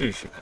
试试看。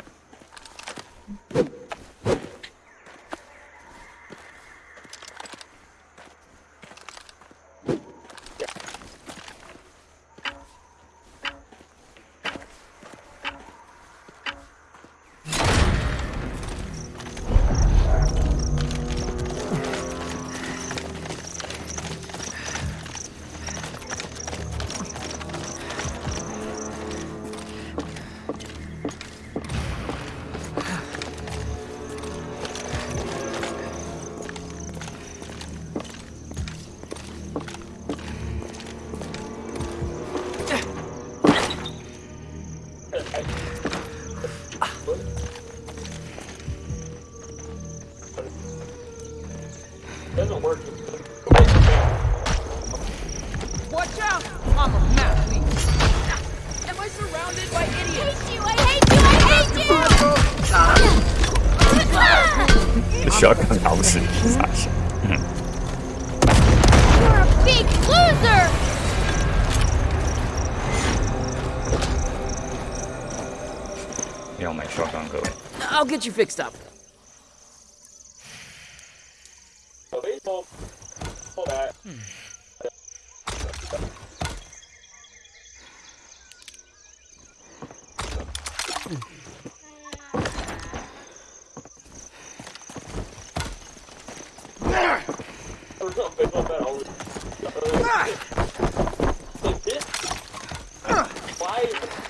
Get you fixed up. Hmm. Ah! Baseball.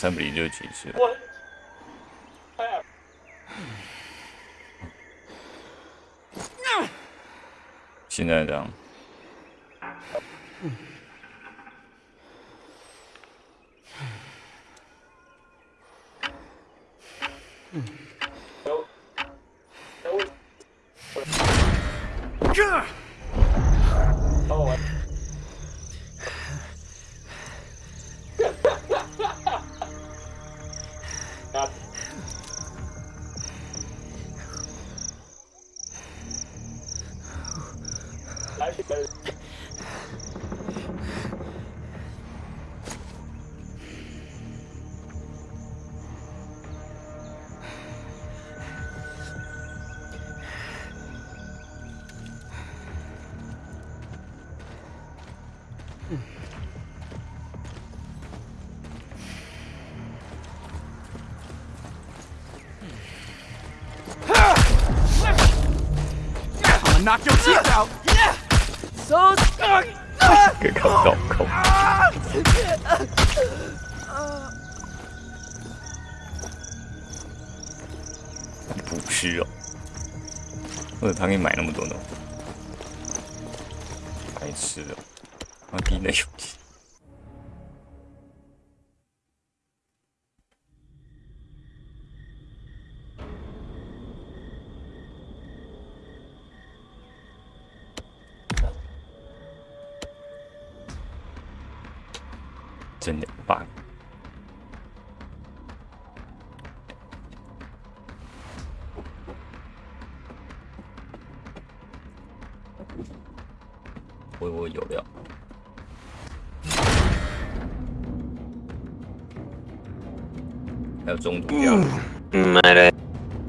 三比零就结束了。What? Crap. 现在这样，Ay, 有料，还有中毒药。 Might I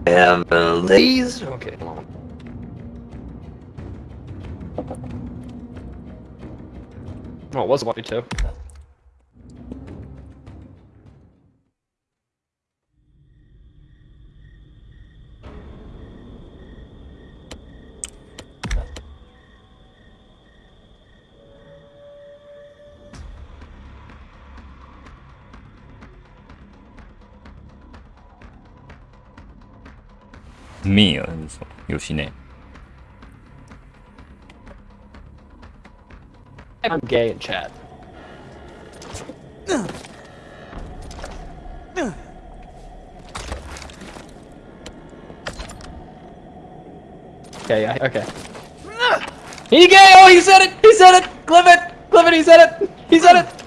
have uh, these? Okay, hold on. Oh, it was one too. me, also, I'm gay in chat. Okay, yeah, okay. He gay! Oh, he said it! He said it! Clip it! Clip it, he said it! He said it!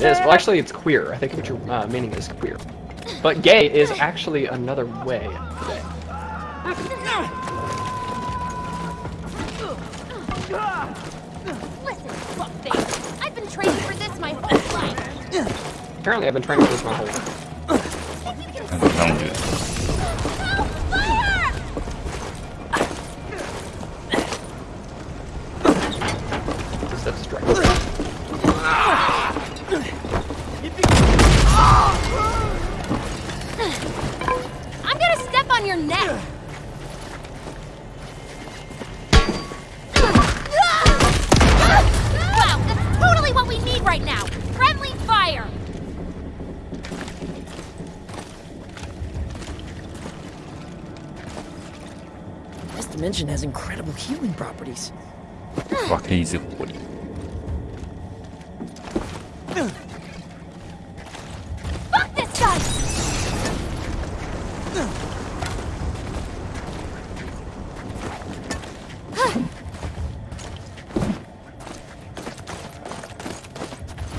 Yes, well, actually, it's queer. I think what your uh, meaning is queer. But gay is actually another way of gay. Listen, fuckface. I've been training for this my whole life. Apparently, I've been training for this my whole life. 很让 dimension has incredible healing properties. Fucking easy, buddy. Fuck this guy!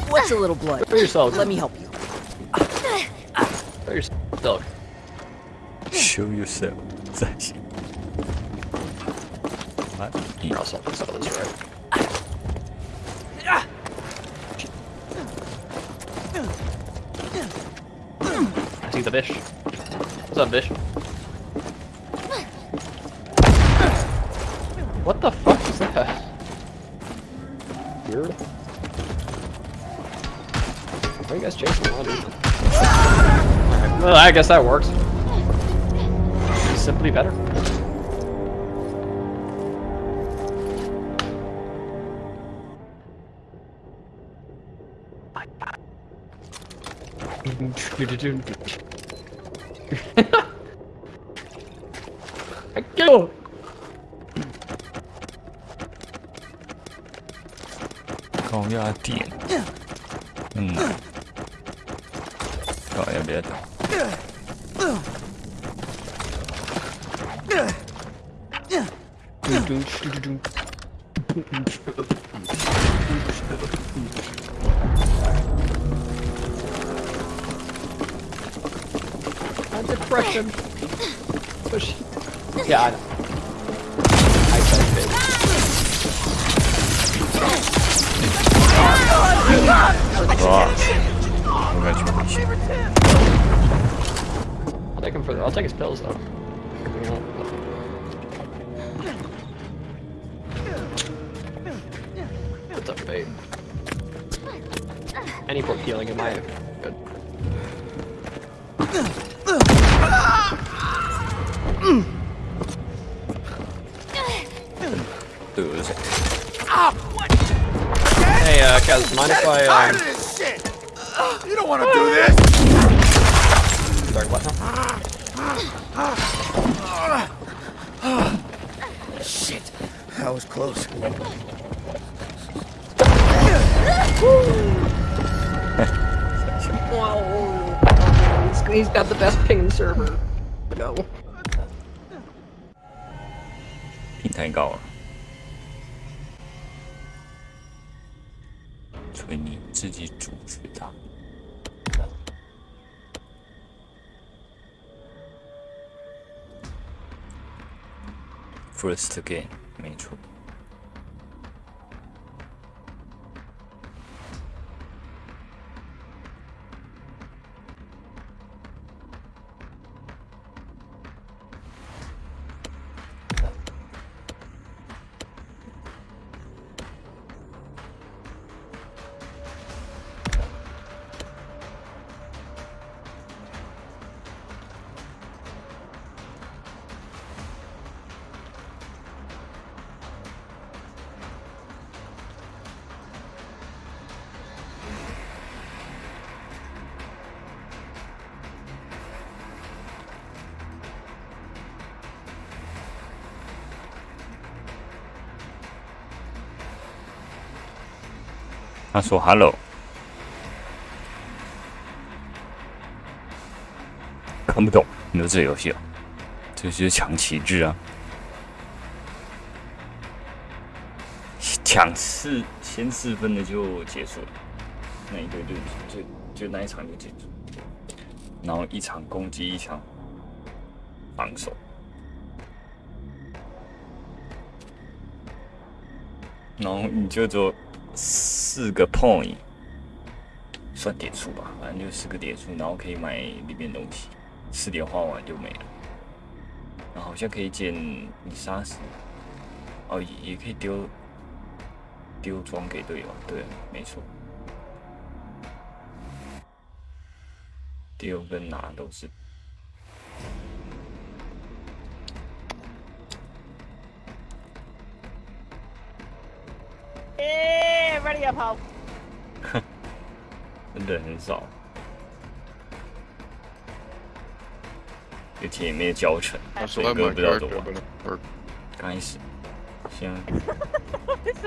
What's a little blood? For yourself. Let me help you. Throw yourself, dog. Show yourself. Or else I'll settle right. I see the fish. What's up, fish? What the fuck is that? Weird. Why are you guys chasing me? Well, I guess that works. Simply better. I 他说 “hello”，看不懂，你说这游戏啊，这就是抢旗帜啊，抢四先四分的就结束了，那一队就就就那一场就结束，然后一场攻击，一场防守，然后你就做四个 point，算点数吧，反正就四个点数，然后可以买里面东西，四点花完就没了。然后好像可以捡你杀死，哦，也也可以丢丢装给队友，对，没错，丢跟拿都是。哼，真的很少，有铁面教程，所以不用比较多。开始先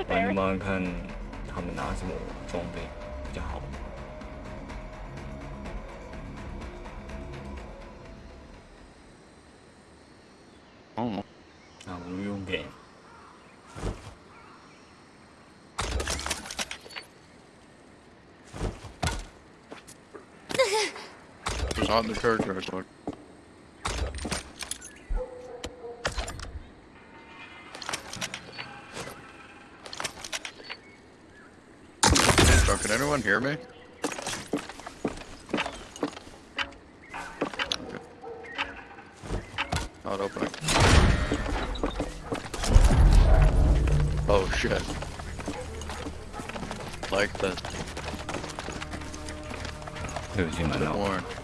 帮你们看他们拿什么装备比较好。Not in the character I took. Oh, so can anyone hear me? Not opening. Oh shit. Like that. It was in my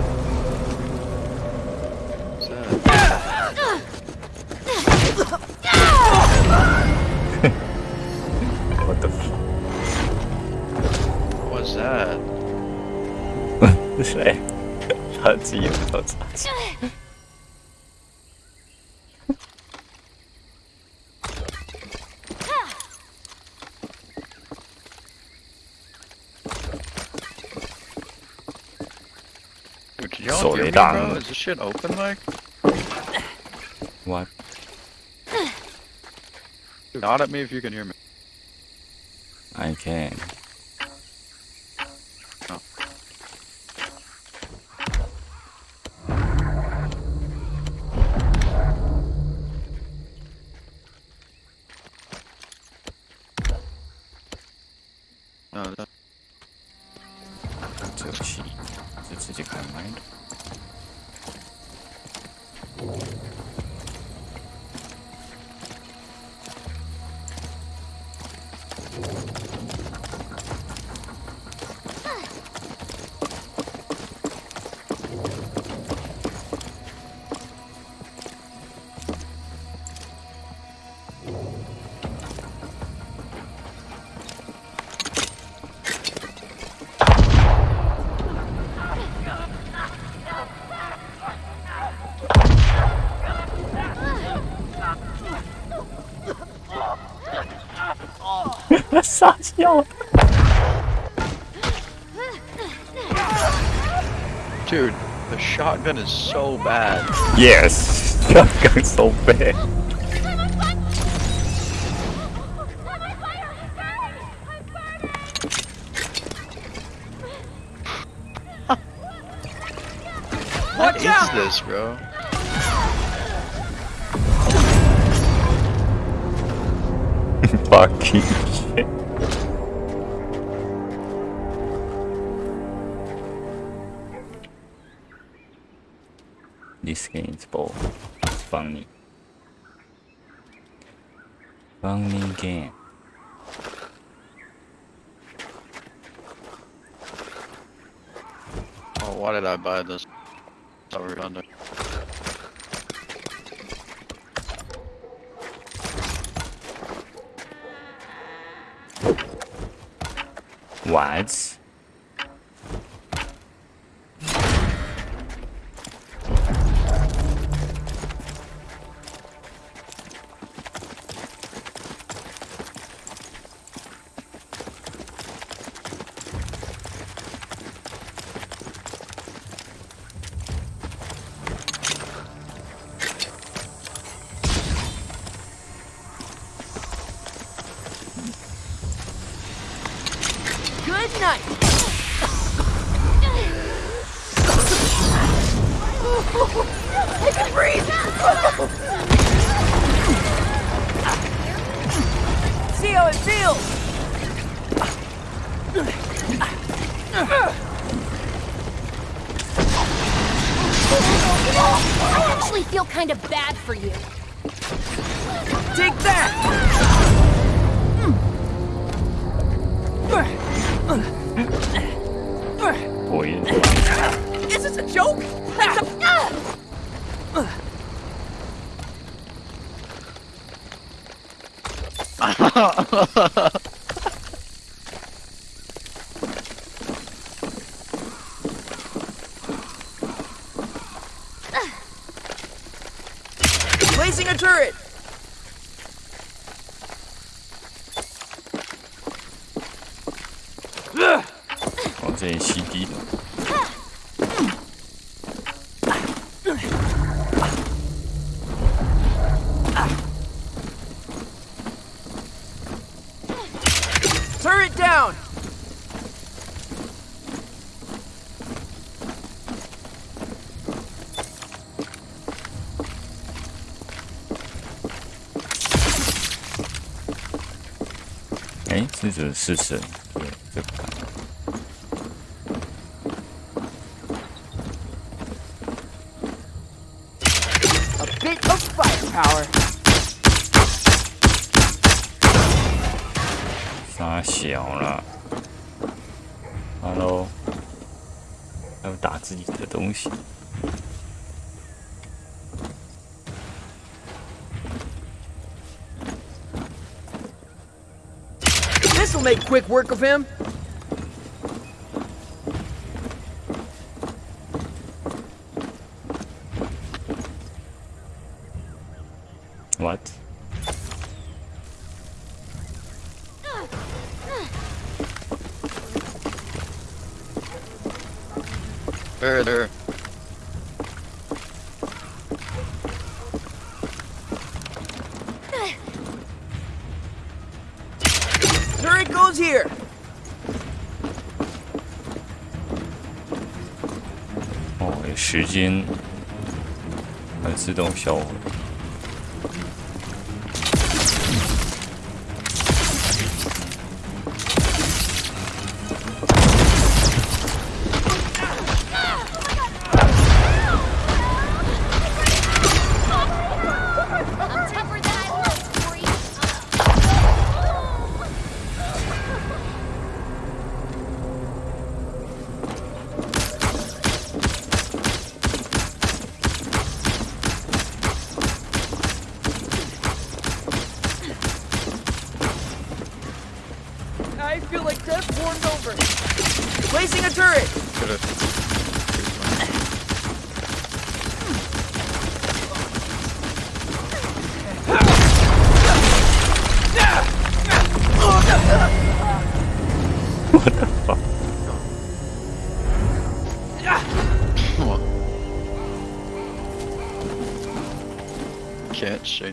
see you with me, bro? Is this shit open, like? What? Dude, nod at me if you can hear me. I can. Shotgun is so bad. Yes, Yes，shotgun so bad。I'm on fire! I'm on fire! I'm burning! I'm burning! What is this, bro? Fucking shit. What? 是试层，对，这个。A bit of firepower. 小了。Hello，要打自己的东西。make quick work of him?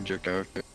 your character.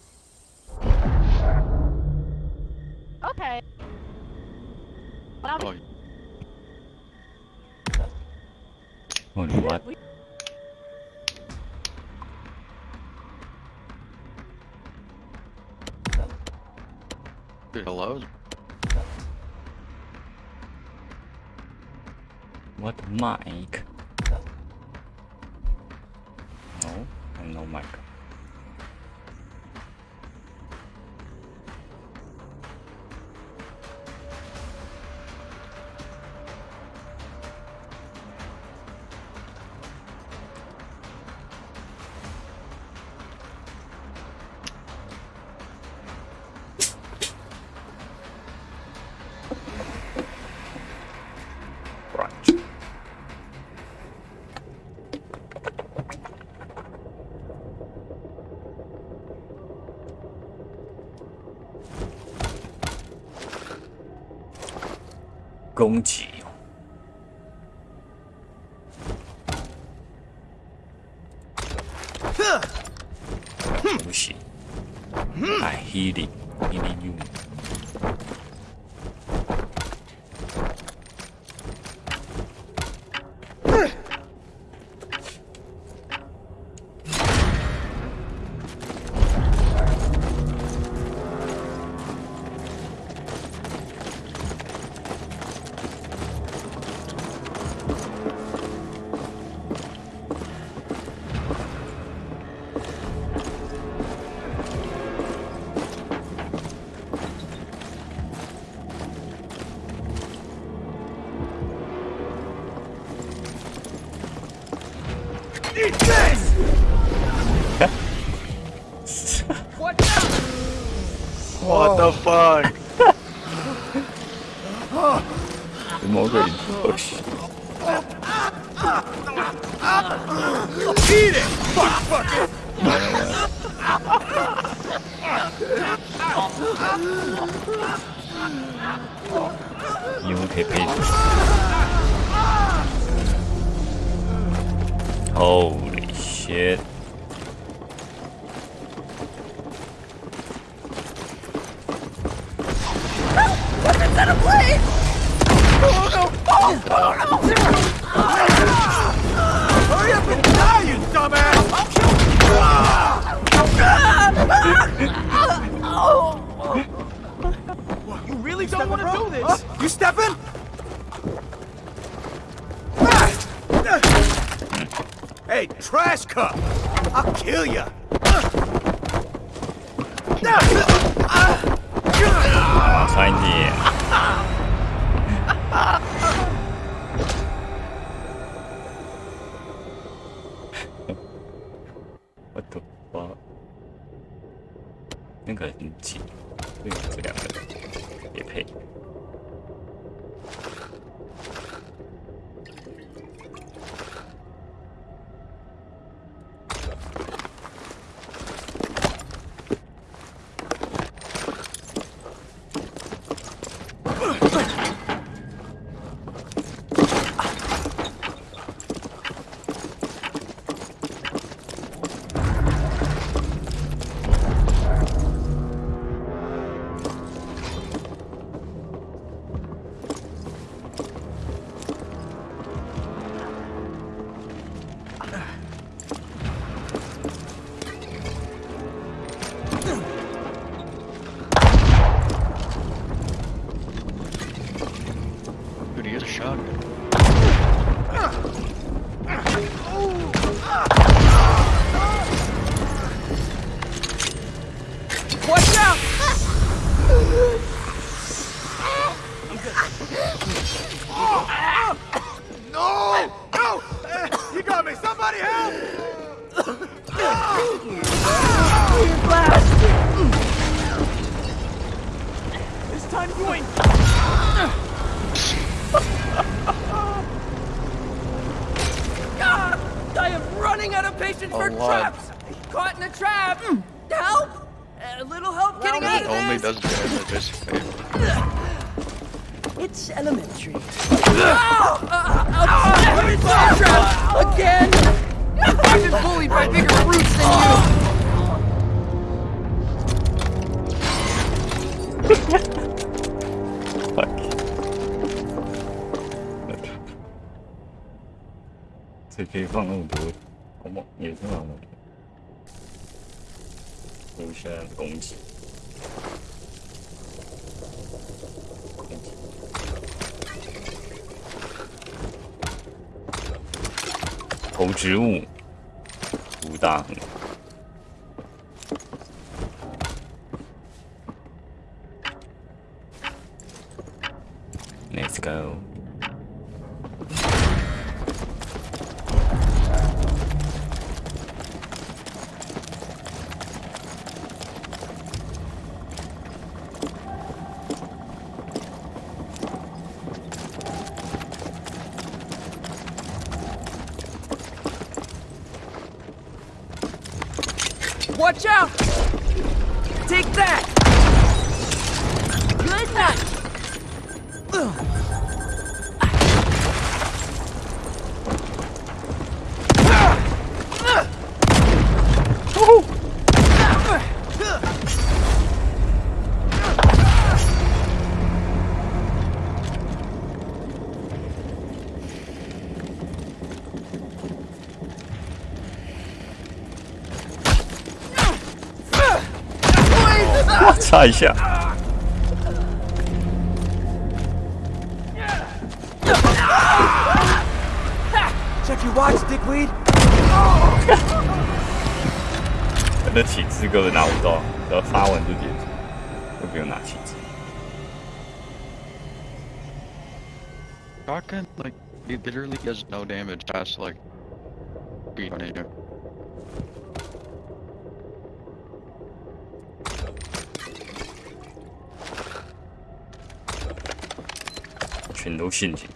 攻击 fuck? 头植物，不大。Let's go. Watch out! Take that! Good night! Ugh. 擦一下。Check your watch, dickweed. 那起子根本拿不到，只要发完就结束，都不用拿起子。Shotgun like he literally does no damage past like 心情。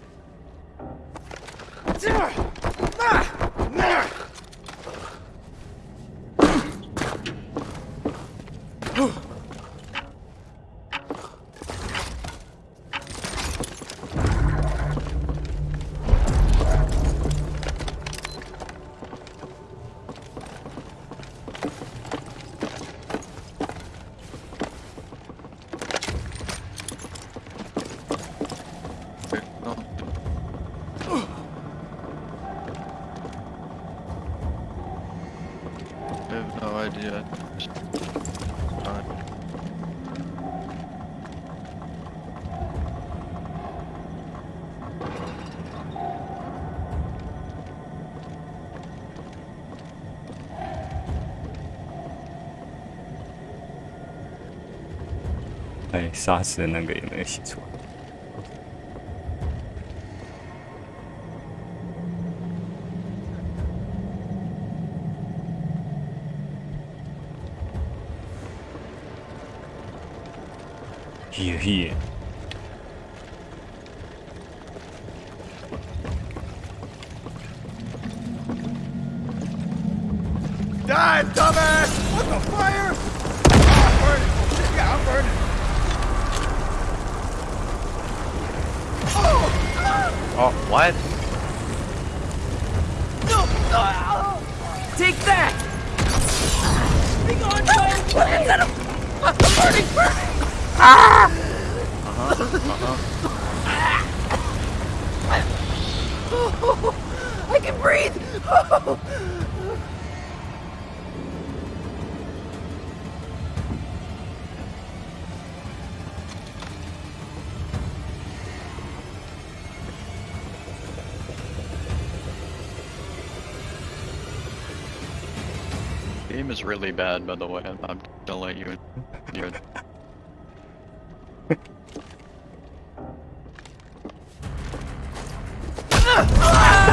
杀死的那个也没有写错 herehere Uh huh. I can breathe. Game is really bad, by the way. I'm gonna let you.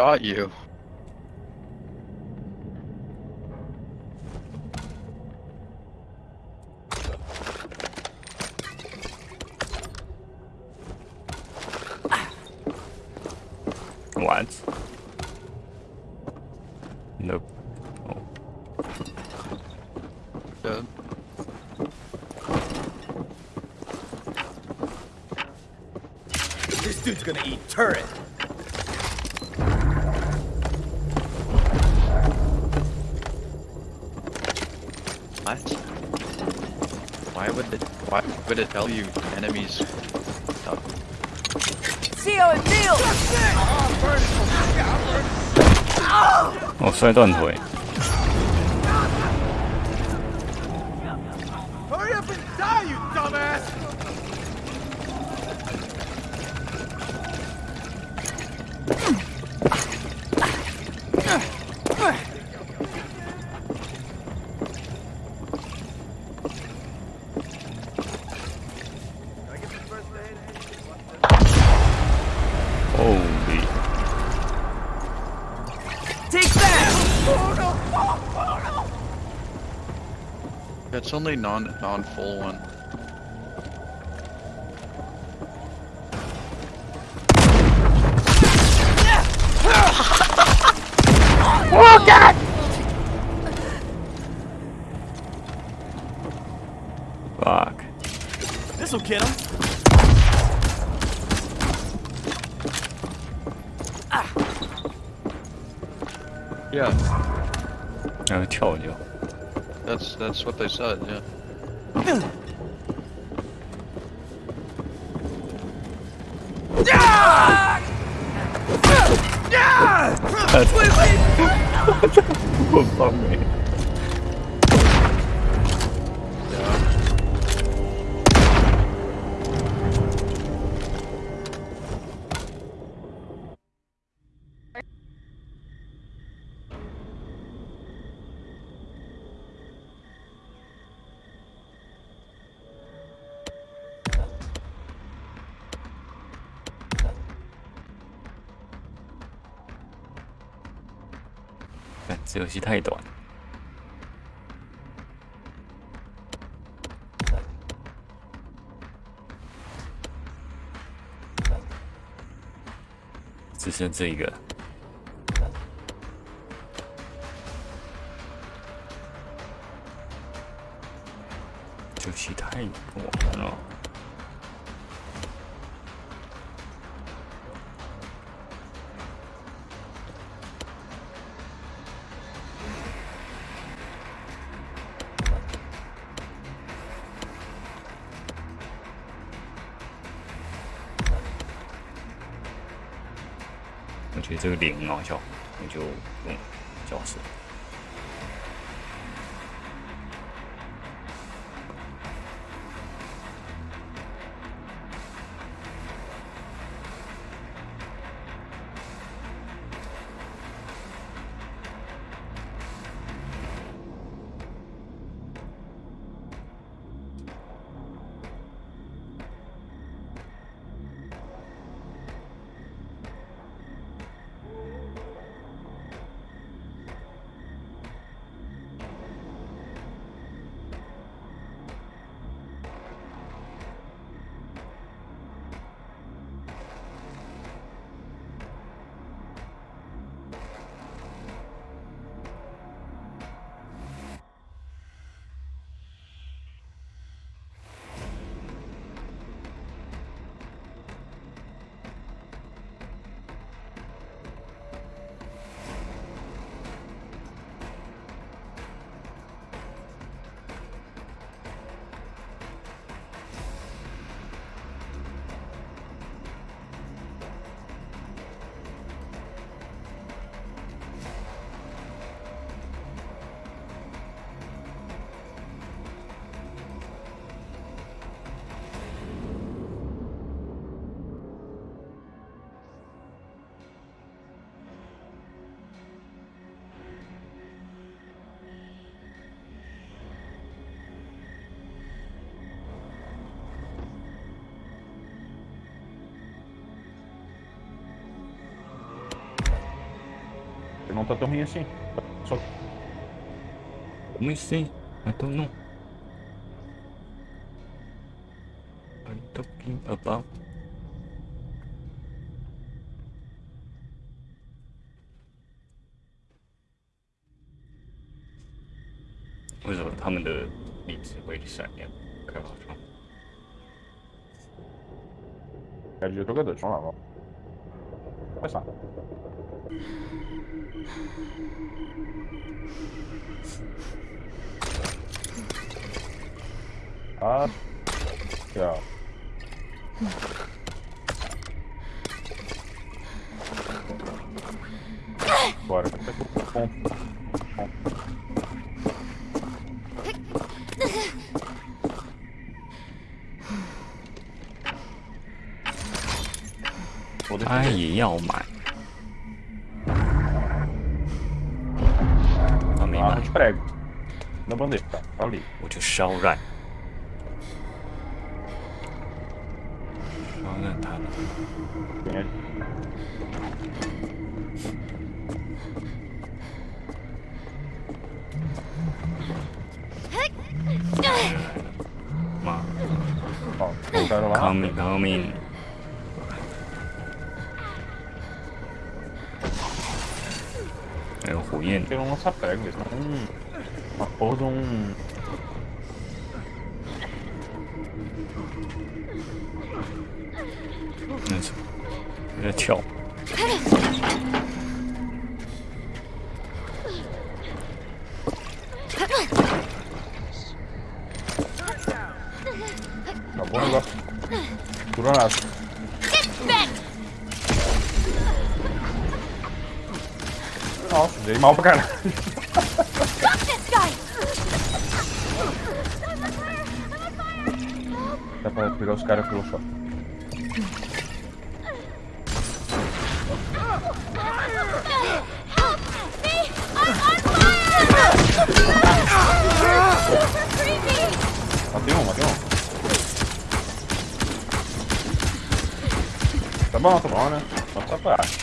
got you. What? Nope. Oh. This dude's gonna eat turret. What? Why would it? Why would it tell you enemies? stuff? See how it feels! 哦，摔断腿。 It's only non non full one. They said. Yeah. 这游戏太短。只剩这一个。Não tá tão ruim assim. Só Let me see. I don't know. What are you talking about? 为什么他们的粒子会闪亮？开发商。 É de jogador, vamos lá, vamos. 啊，呀！过来，过来，过来！应该也要。烧热。烧染他了。妈，好，了吗 comicomme 还有火焰。这种擦白给他，嗯，好重。Stop this guy! Dá pra pegar os caras pelo chão. bom, tá bom, né? Só sua parte.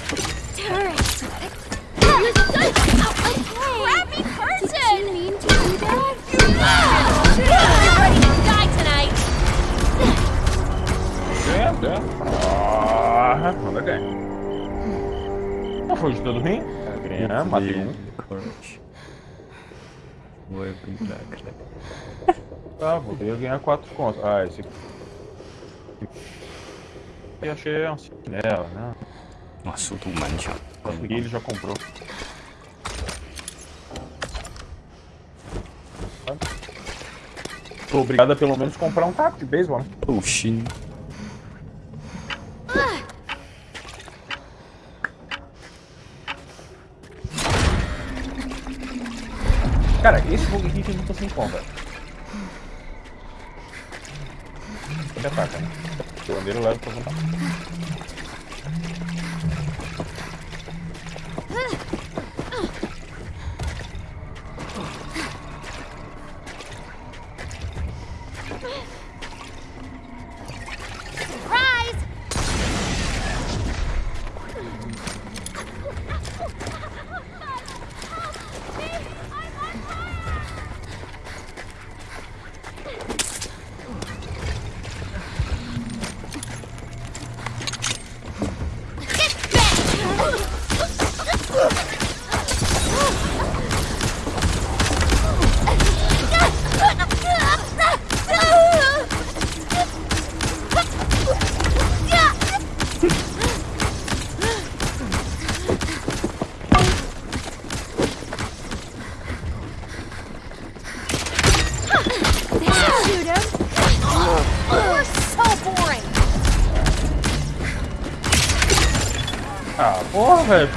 Ah, manda ganhar. Não foi de todo ruim? Ganhar, matei um. Vou brincar, cara. Tá, vou ganhar 4 contas. Ah, esse aqui e achei a ancinha é, né? Nossa, o Dumani já... Consegui, ele já comprou. Tô obrigado a pelo menos comprar um taco de beisebol. Né? Oxi. Cara, esse bug aqui tem muita sem Ele Ataca, né? O bandeiro leva pra contar.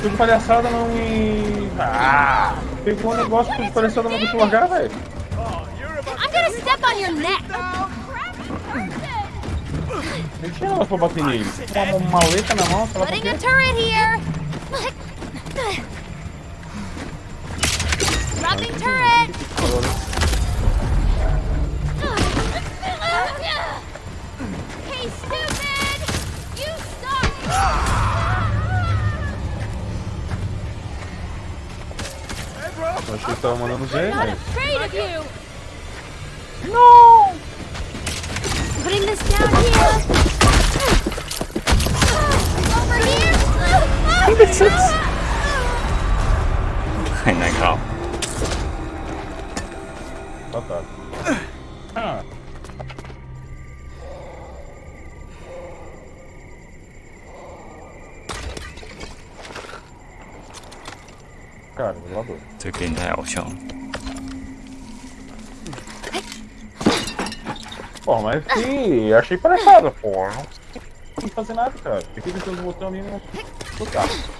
Fico de palhaçada não me. Ah! Pegou um negócio de palhaçada não eu largar, velho. I'm gonna step on your neck! Nem tinha negócio pra bater nele. Com uma maleta na mão, pra Putting a quê. turret here! Massachusetts? Ai, legal. Cara, zelador. Isso aqui ainda é o. Pô, mas que... achei parecido pô. Não consegui fazer nada, cara. Fiquei tentando botar o menino no carro.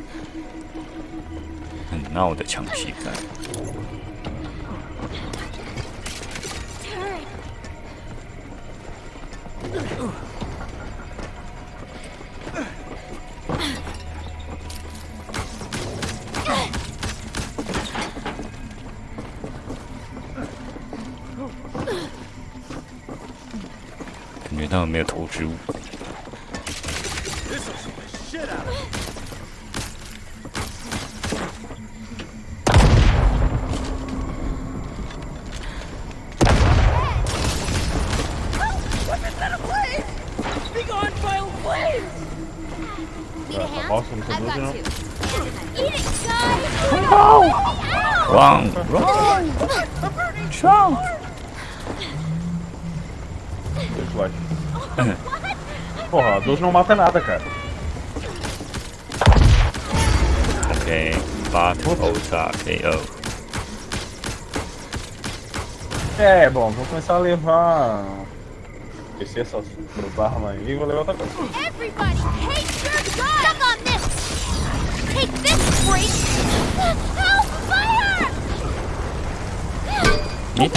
闹的枪骑战。感觉他们没有投掷物。12 não mata nada, cara. Ok, bate ou KO. É, bom, vou começar a levar... Esqueci essa barba aí e vou levar outra coisa. Everybody, take your gun! Suck on this! Take this, freak! Help, fire! Me.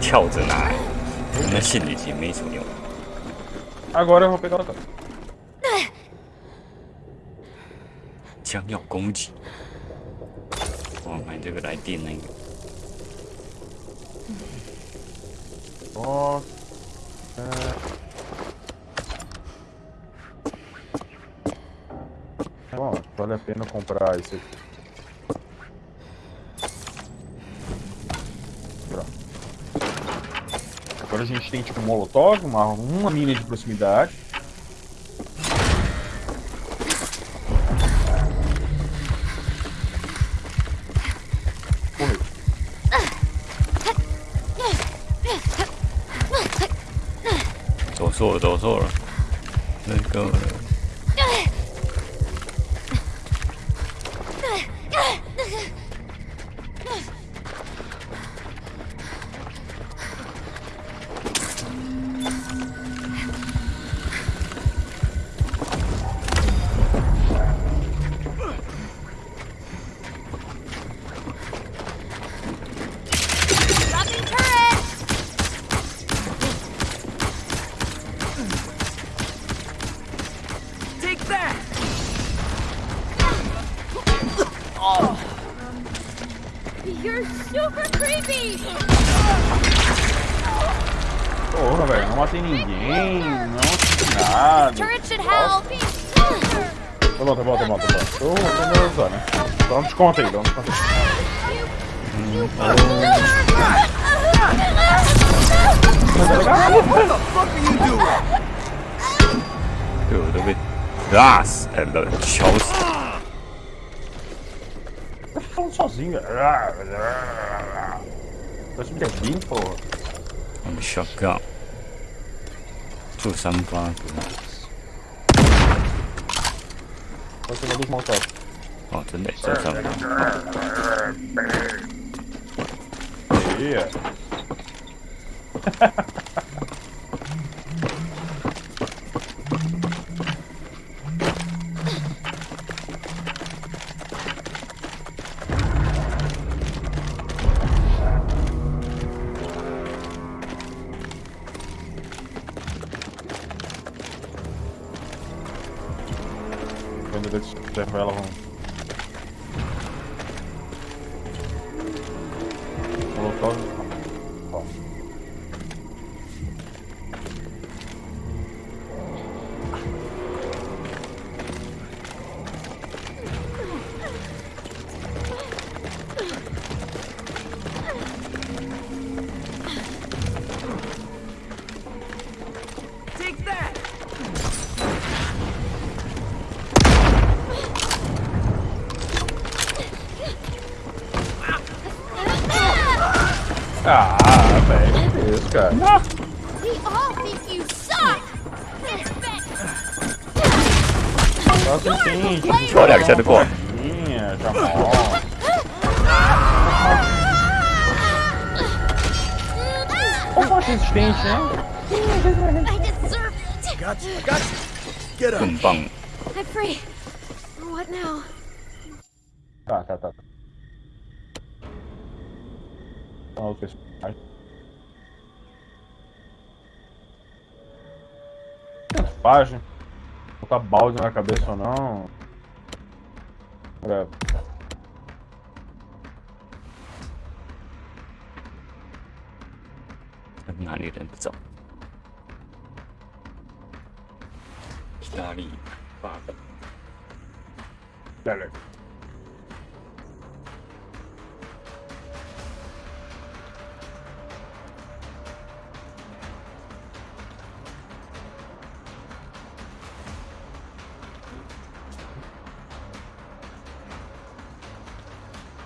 跳在哪儿那心里已经没什么用二哥这会儿别搞得将要攻击我们这个来定那个 Nossa. Bom, vale a pena comprar esse aqui. Pronto. Agora a gente tem tipo um molotov, uma, uma mina de proximidade. Zora. Let's go. conta aí, vamos conta. Dude, das and. Tá falando sozinho. Dois me dedinho, porra. Vamos chocar. Tu sabe um plano. Né? Você vai desmontar. Uma dos molotov. 哦，真 ฉันก่อนนี่จะหมอโอ้โหสุดเจ๋งนะคุณปัง I'm free. What now? Tá, tá, tá. Qual é o personagem? Página. Botar balde na cabeça ou não. Okay. I do not need it, so. Study. Fuck. Better.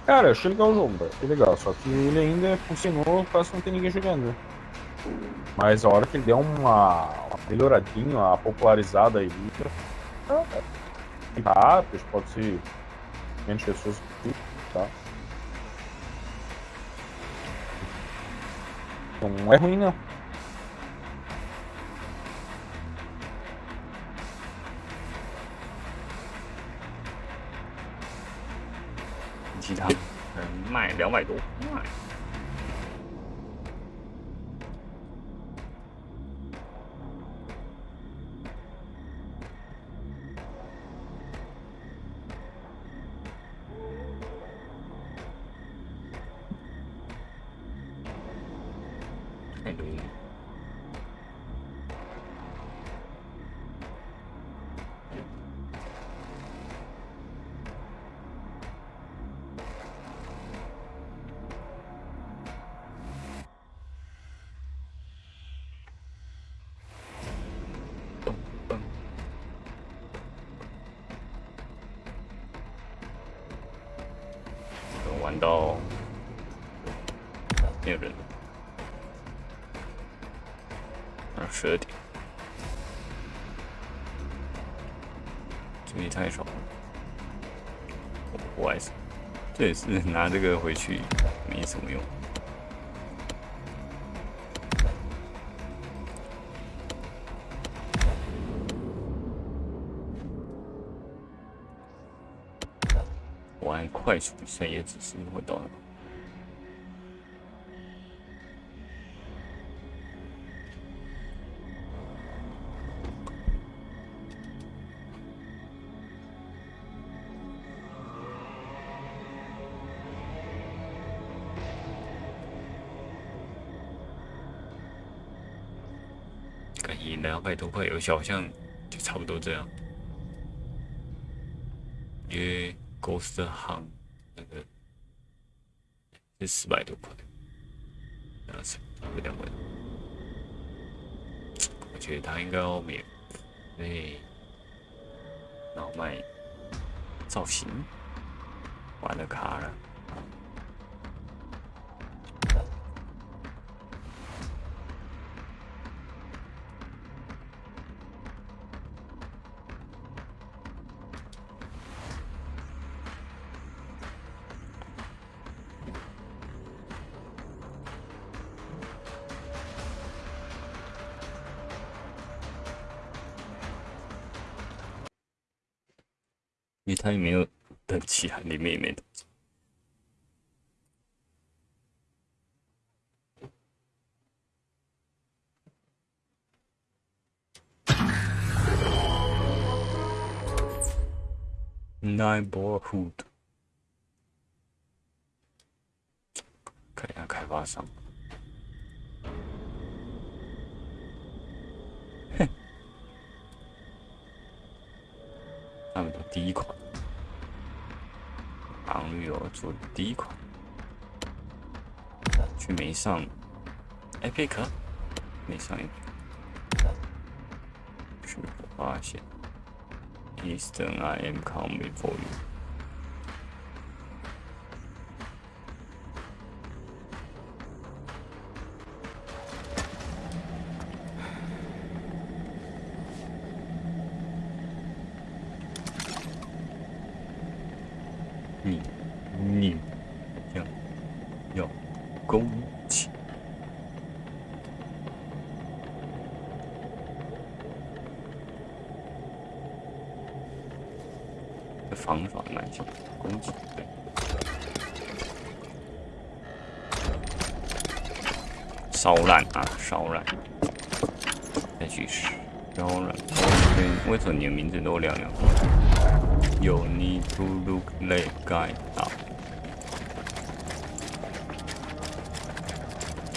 Cara, achei legal o jogo, velho. Legal. Só que ele ainda funcionou quase não tem ninguém jogando. Mas a hora que ele deu uma, uma melhoradinha, uma popularizada aí, tá, rápido, pode ser menos pessoas tá? Não é ruim não. 两百多，这也是拿这个回去没什么用。玩快速比赛也只是会到百多块游戏好像就差不多这样，因为 Ghost 行那个是四百多块，然后是两百，我觉得他应该要免费，然后卖造型，你也没有对不起啊你妹妹的。Nine ball hood 看一下开发商。第一款，却没上。哎，贝壳，没上一局。是否发现？Eastern, I am coming for you. You need to look that guy up.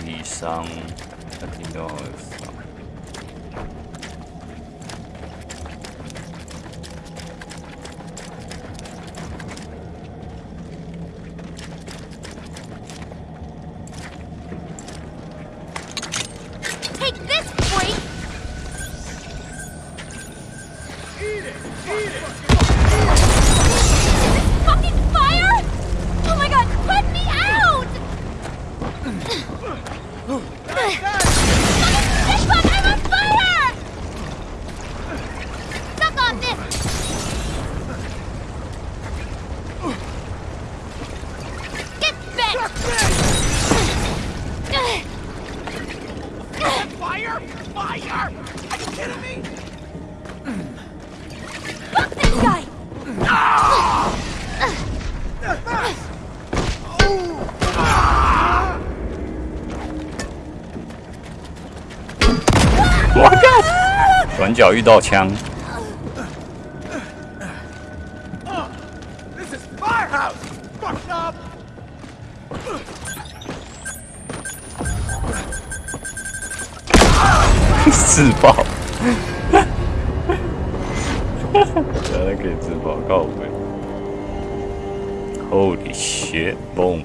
He. 一道枪，自爆，原来可以自爆，搞鬼！Holy shit, boom!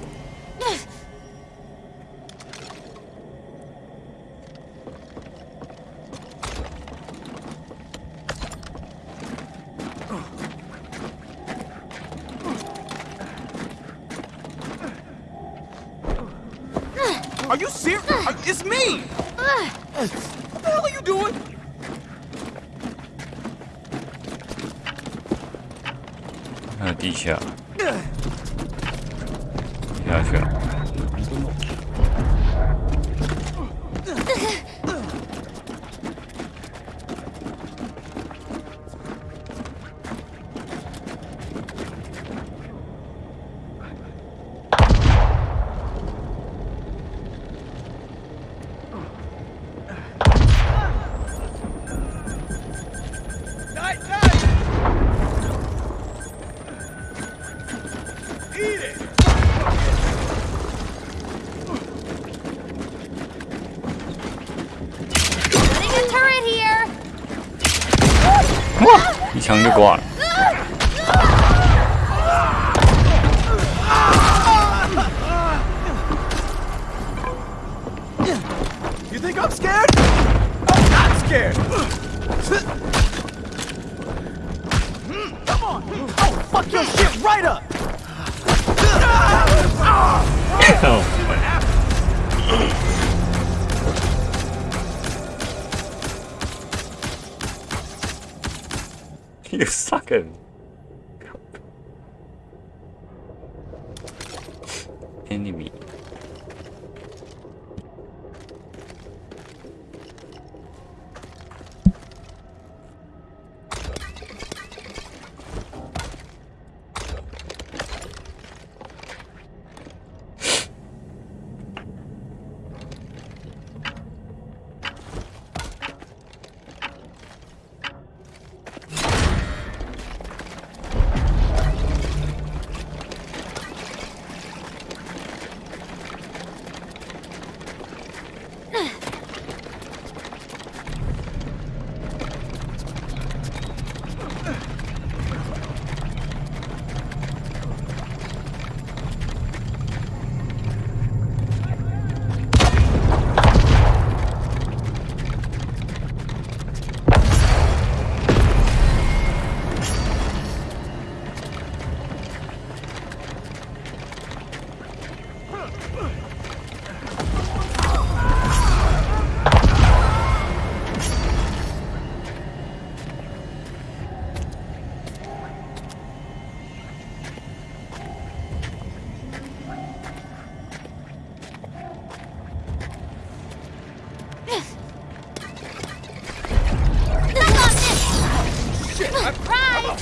Fire!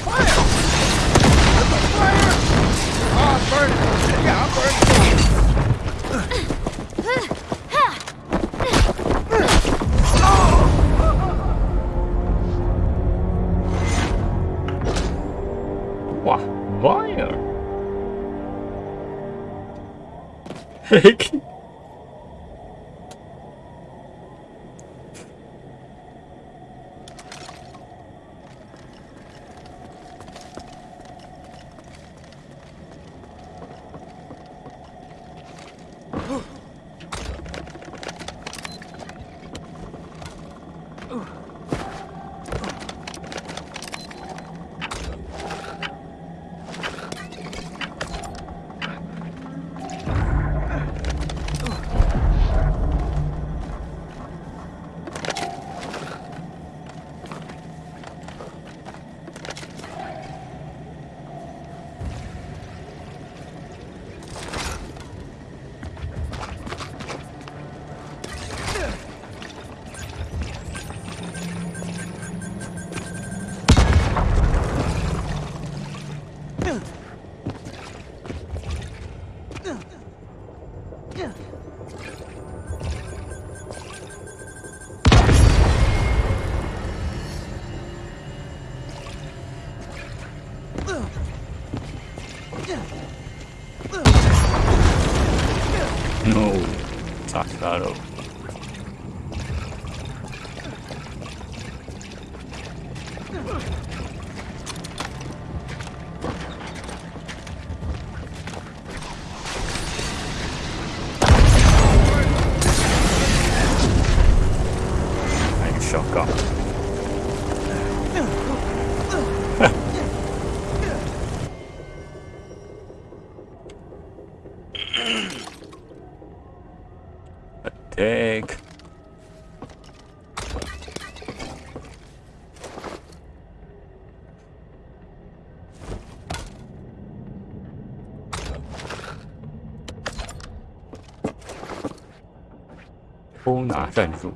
Fire! Oh, I'm burning. Yeah, I'm burning. What? Fire? Heck. 站住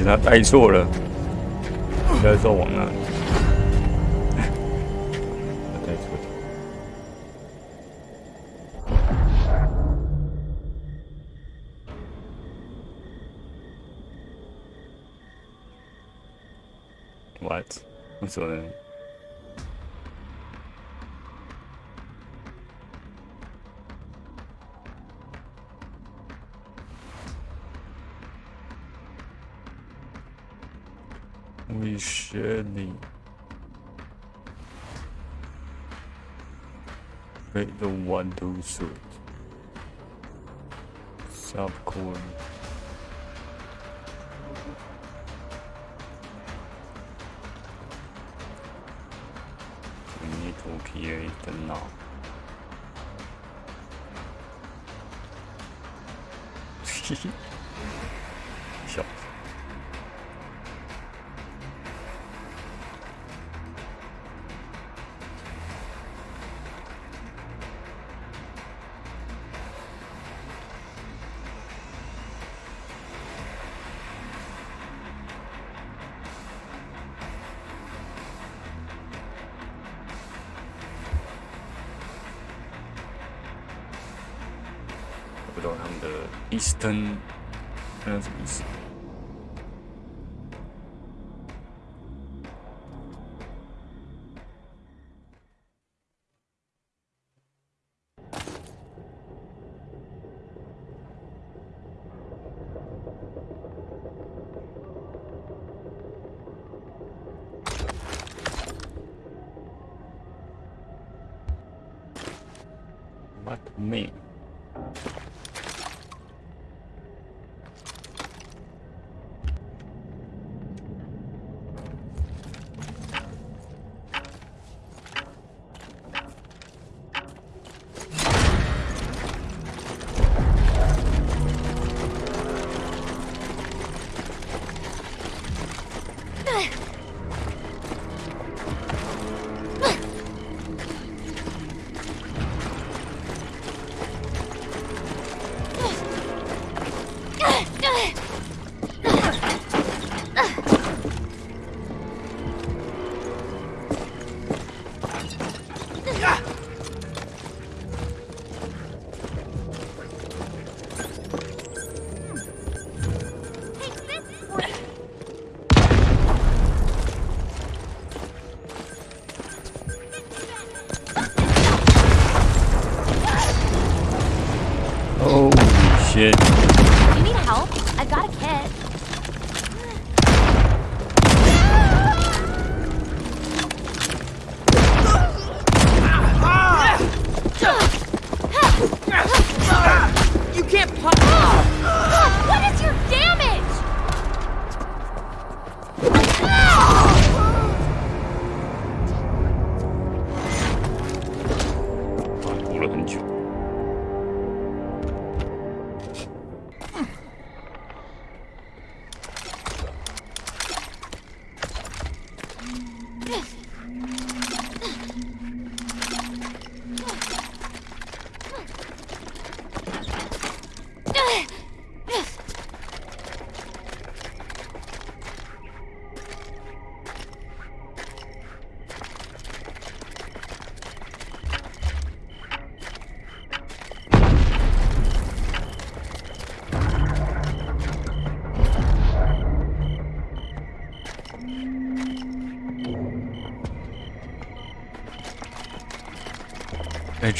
而且他带错了，应该说往那。带错了。What？为什么 the one to suit. Subcore. We need to create the now. 笑 비슷한 그런 점이 있습니다. 在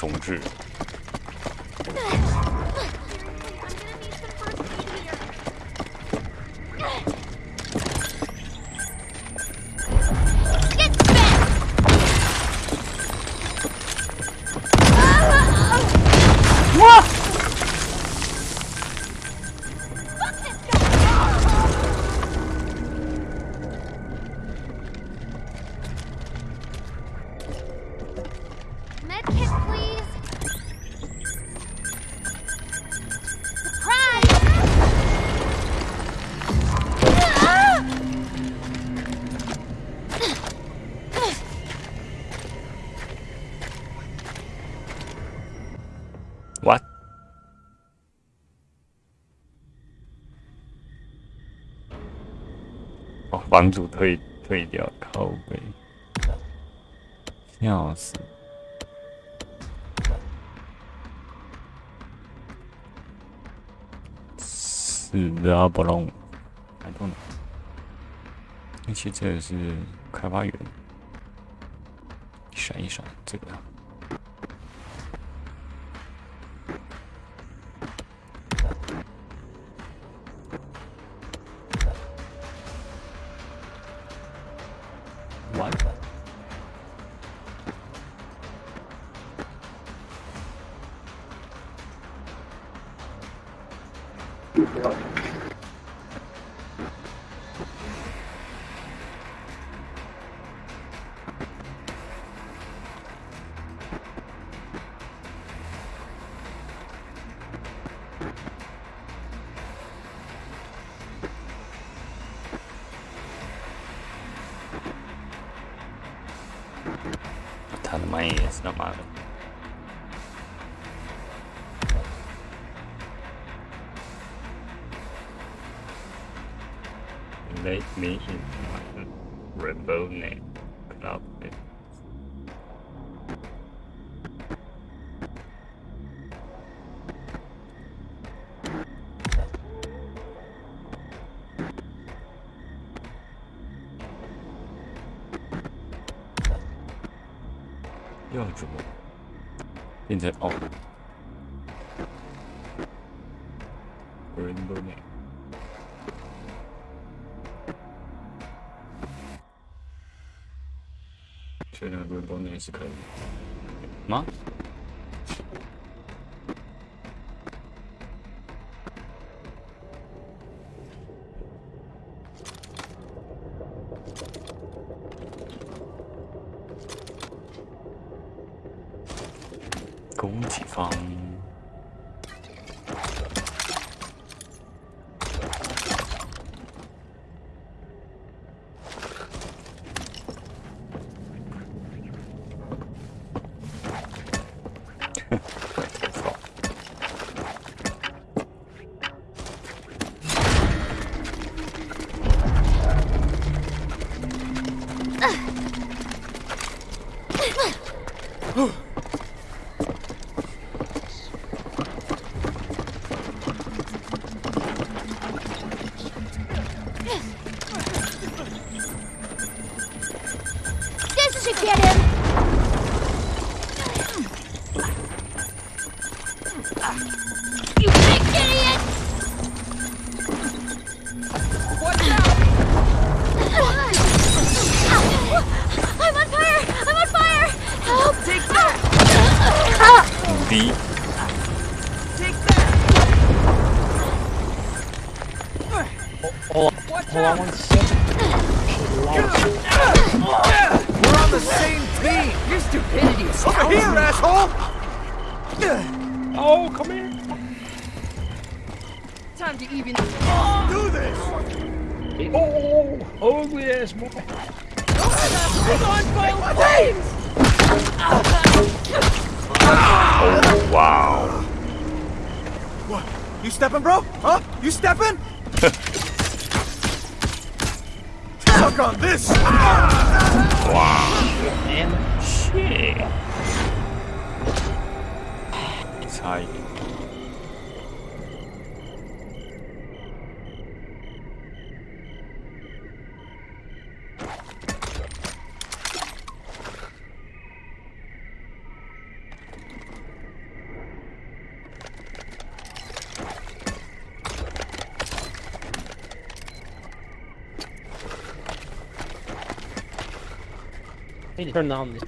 重置。主退退掉，靠背，笑死！是的，不弄，I don't。而且这是开发员，一闪一闪，这个。Oh. We're in the building. Actually, no, we're in the. It's okay. Watch hold on out! one second. We're on the same team! Your stupidity is Over here, asshole! Oh, come here. Time to even. Do this! Oh, ugly ass boy. Hang on, Bill! Please! Oh wow! What? You stepping, bro? Huh? You stepping? Suck on this! Man, Shit. It's high. Turn down this.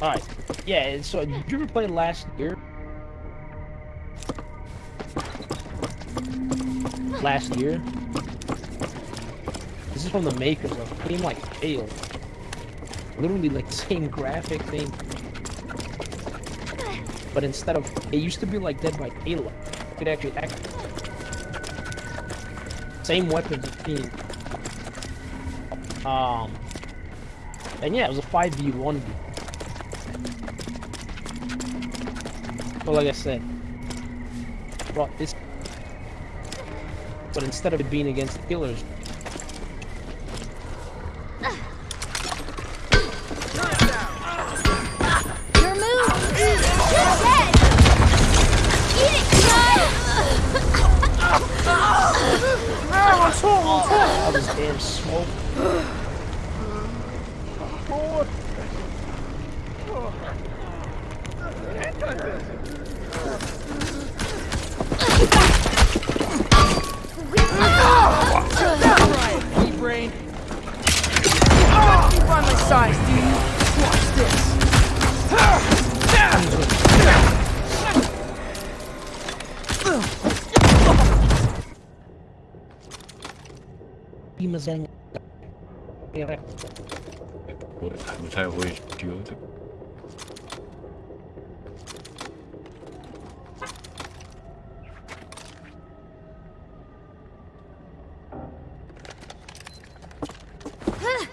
Alright, yeah, so did you ever play last year? Last year? This is from the makers of game like Halo. Literally like same graphic thing. But instead of it used to be like Dead by Daylight. You could actually act same and theme. Um and yeah, it was a 5v1 But like I said, brought this but instead of it being against killers,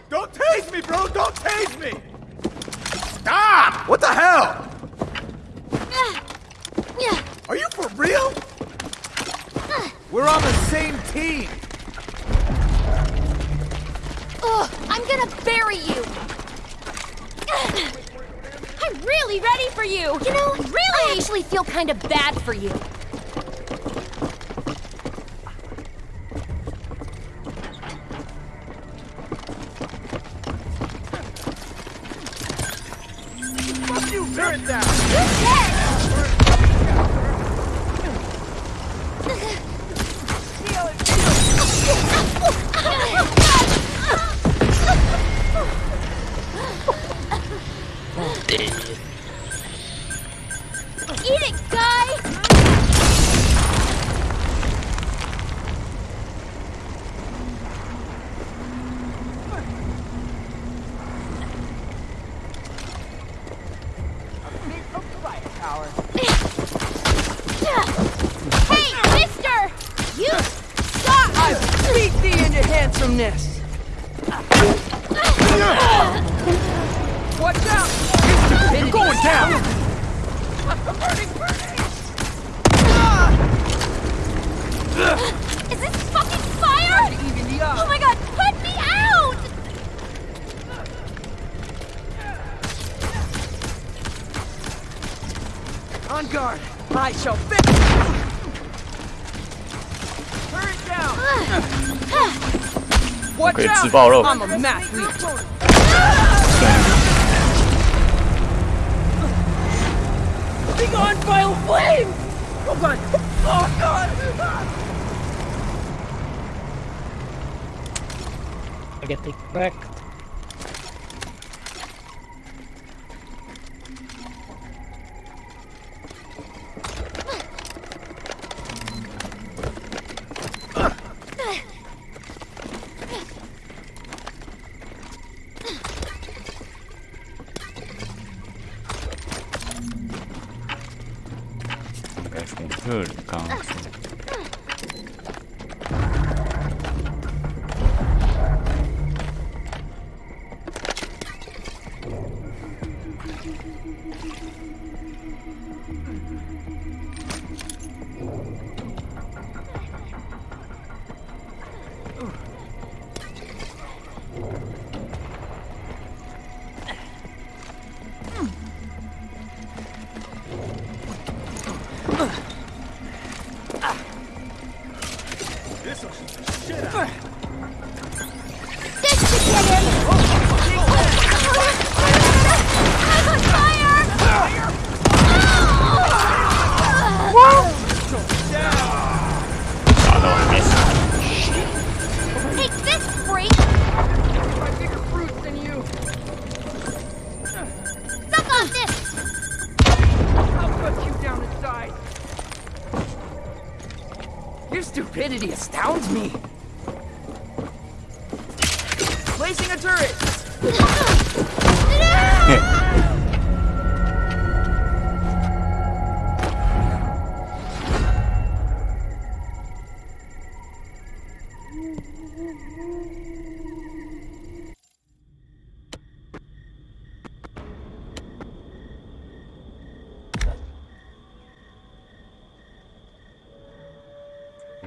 Don't tase me, bro! Don't tase me! Stop! What the hell? Are you for real? We're on the same team! finally ready for you! You know, really? I actually feel kind of bad for you. Fuck you, turn down! Good I'm a math Big on! Oh god! Oh god! I get the crack.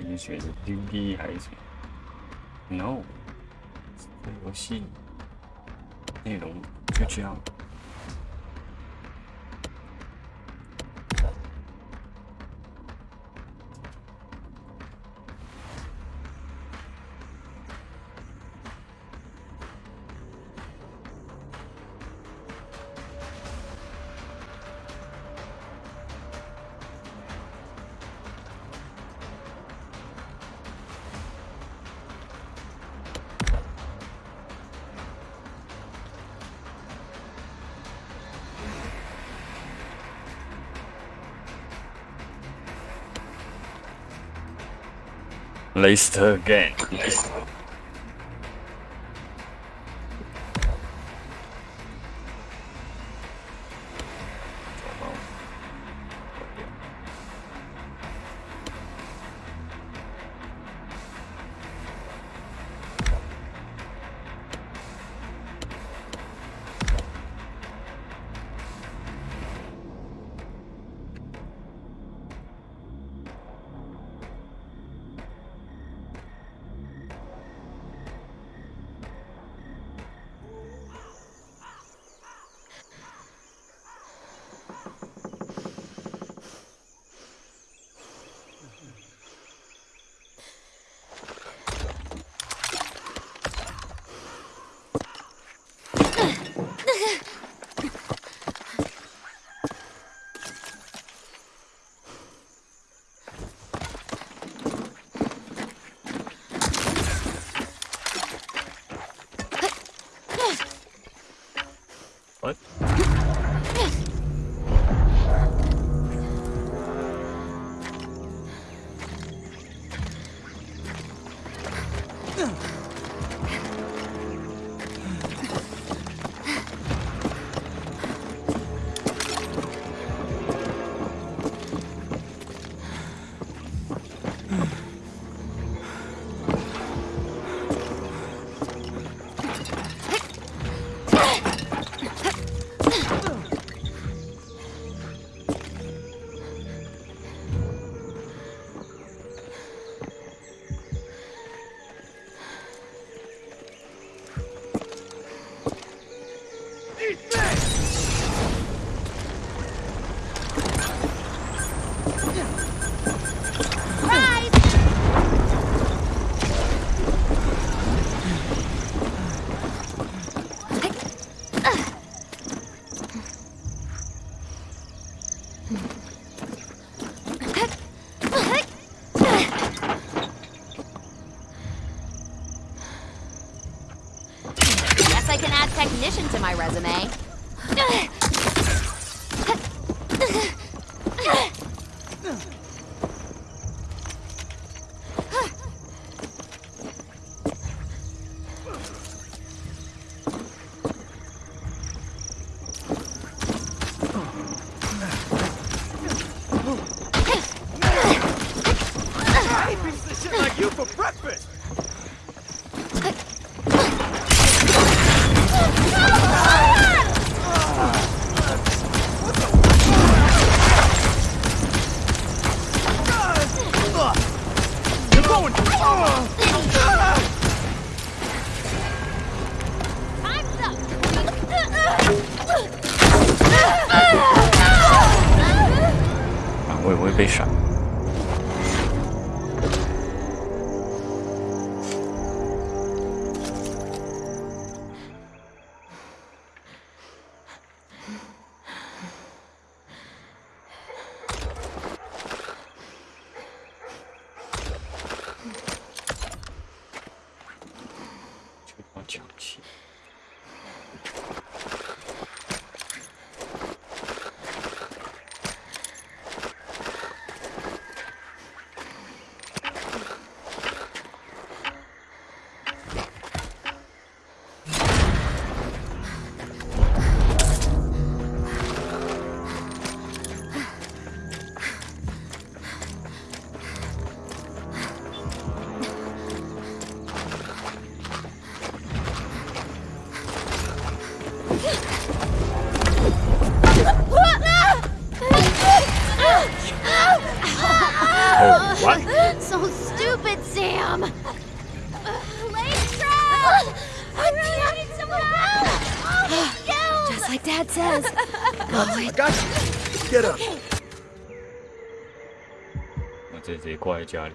你选的 dvd 还是什么？No 这游戏内容就这样。List again. Resume. 在家里。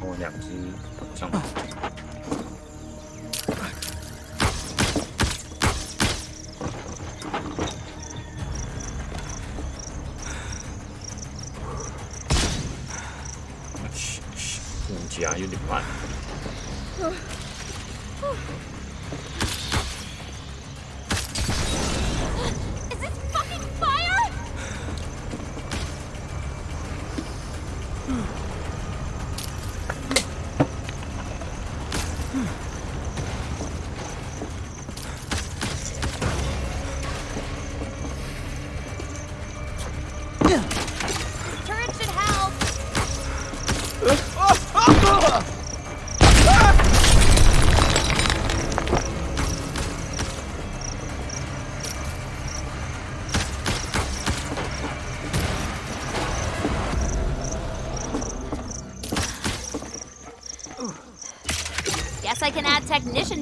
我两只上来。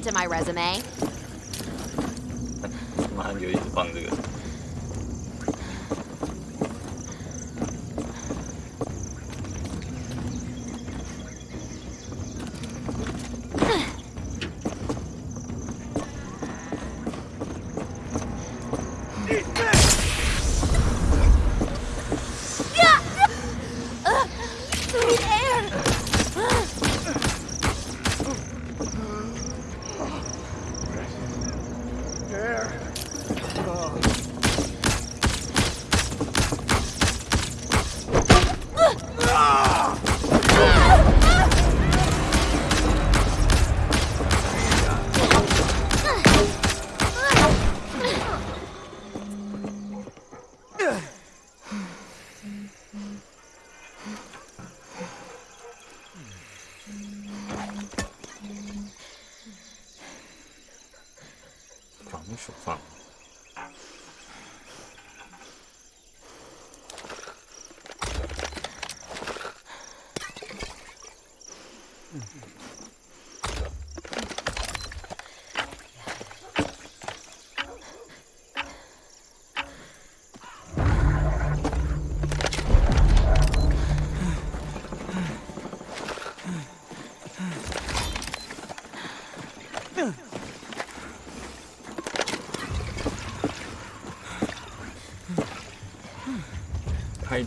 add technician to my resume. 马上就一直放这个。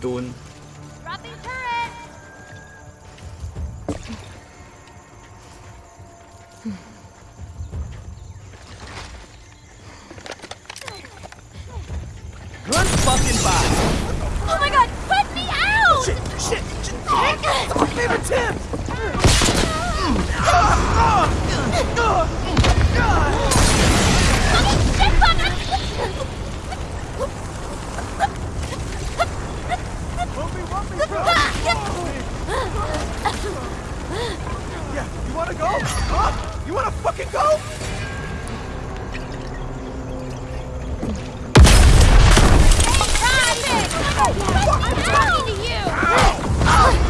tun. Yeah, you wanna go? You wanna fucking go? I'm talking to you! What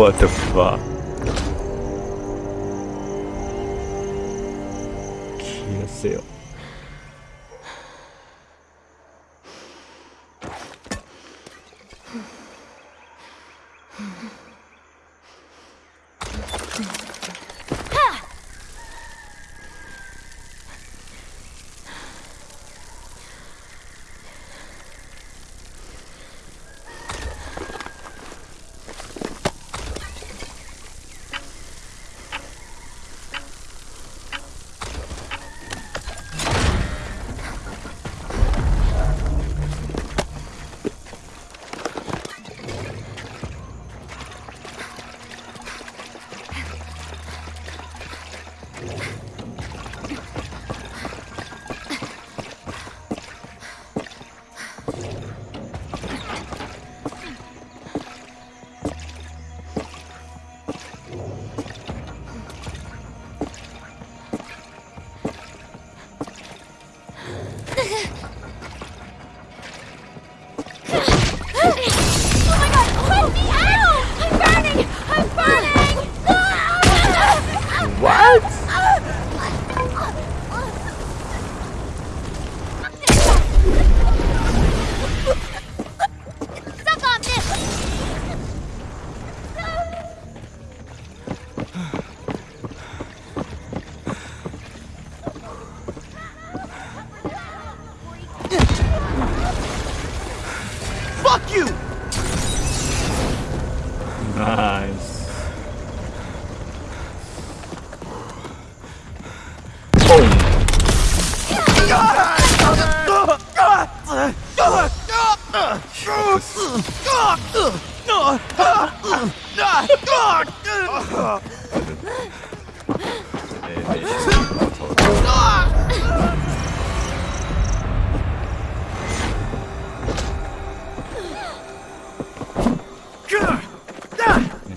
，what the fuck？kill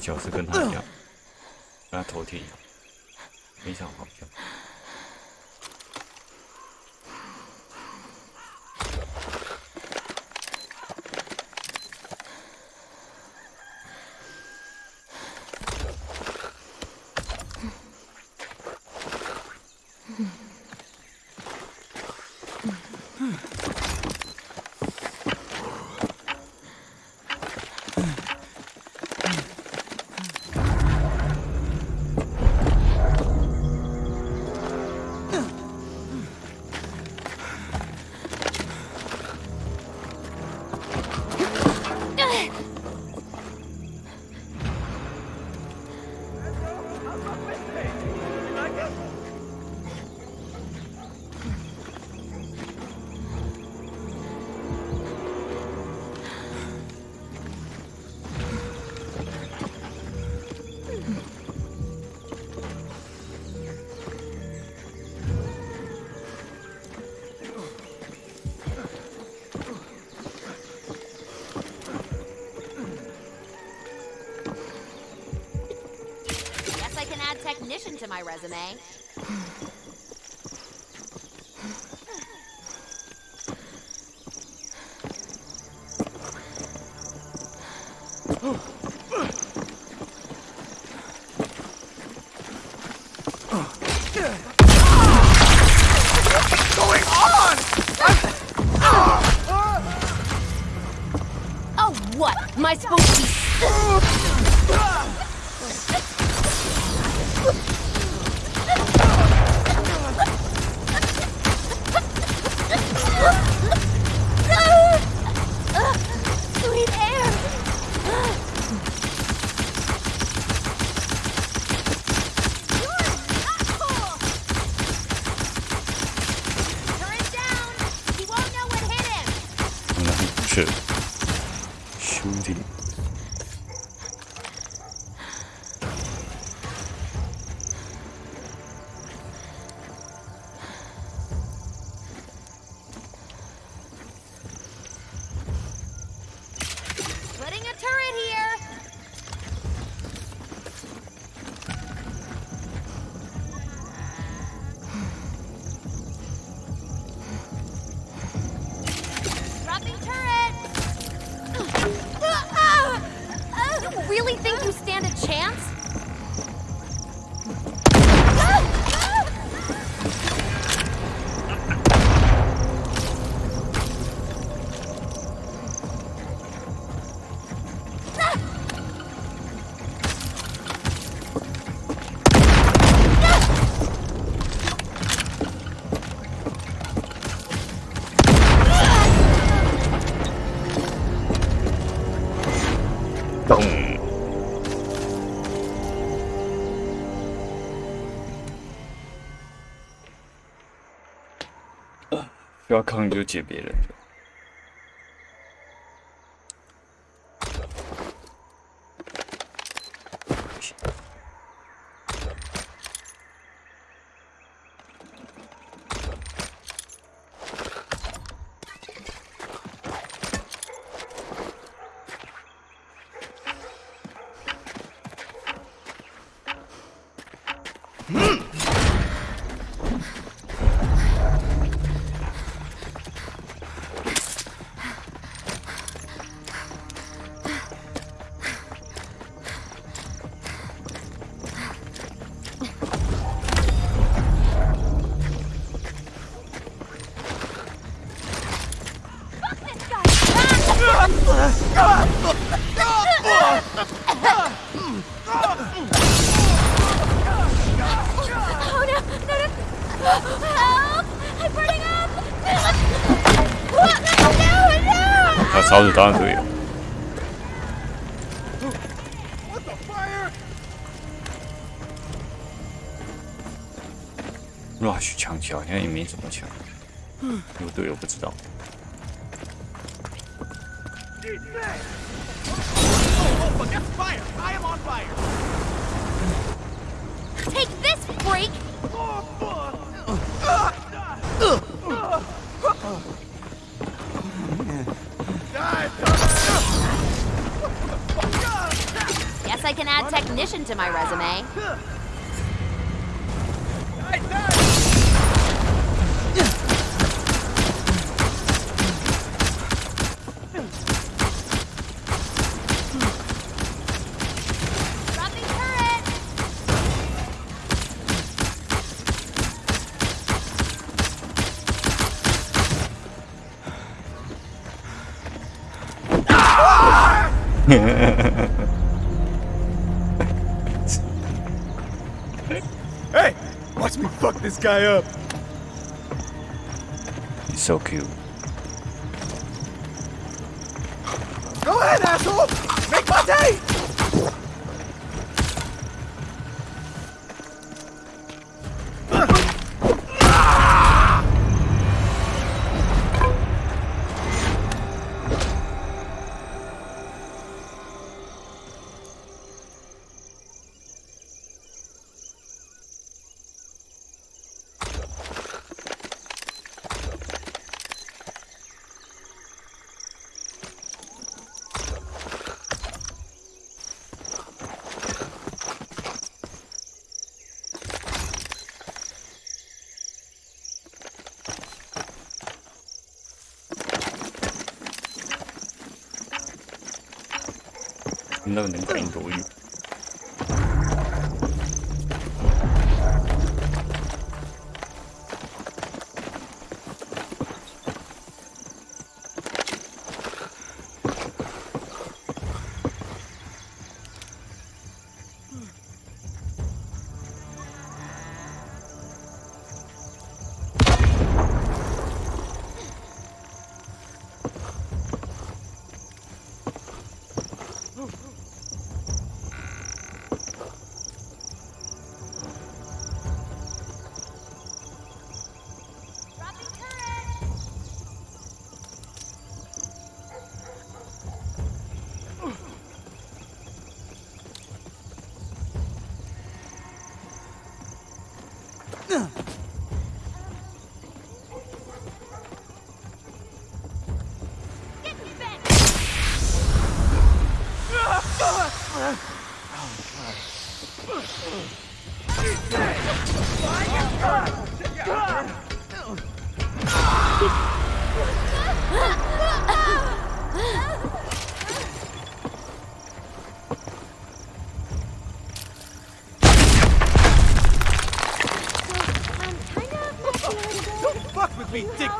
角色跟他一样，跟他头铁一样，非常好笑。resume. 要坑你就解别人，小天也没怎么抢有队友不知道。guy up. He's so cute. Melon and Green Boy.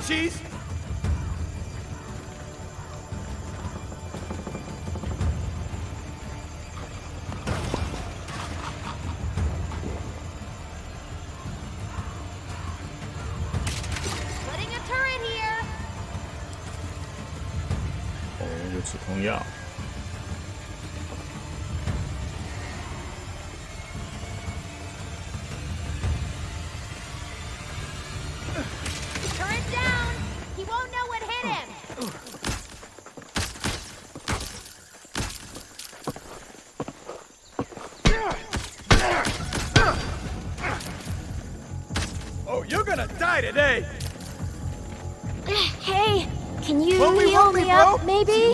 cheese? maybe?